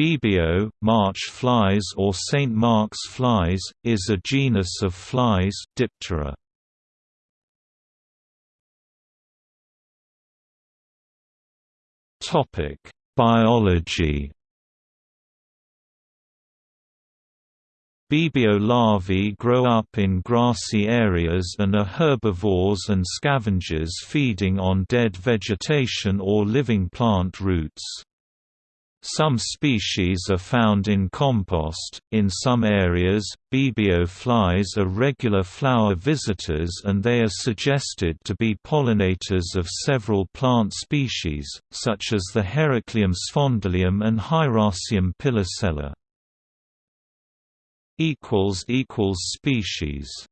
Bibio, March flies or St. Mark's flies, is a genus of flies Diptera. Biology Bibio larvae grow up in grassy areas and are herbivores and scavengers feeding on dead vegetation or living plant roots. Some species are found in compost. In some areas, Bibio flies are regular flower visitors and they are suggested to be pollinators of several plant species, such as the Heracleum sphondylium and Hieracium pilosella. Species